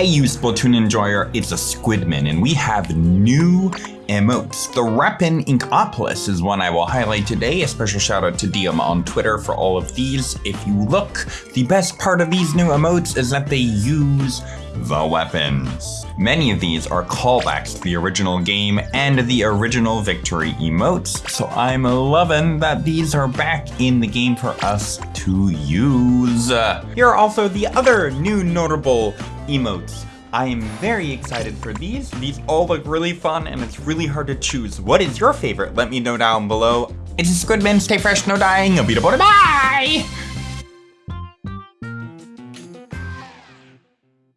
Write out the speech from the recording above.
Hey you Splatoon enjoyer, it's a Squidman and we have new emotes. The Reppin Inkopolis is one I will highlight today. A special shout out to Diem on Twitter for all of these. If you look, the best part of these new emotes is that they use the weapons. Many of these are callbacks to the original game and the original victory emotes, so I'm loving that these are back in the game for us to use. Here are also the other new notable emotes. I am very excited for these. These all look really fun and it's really hard to choose. What is your favorite? Let me know down below. It's Squidman, stay fresh, no dying, a beatable, bye!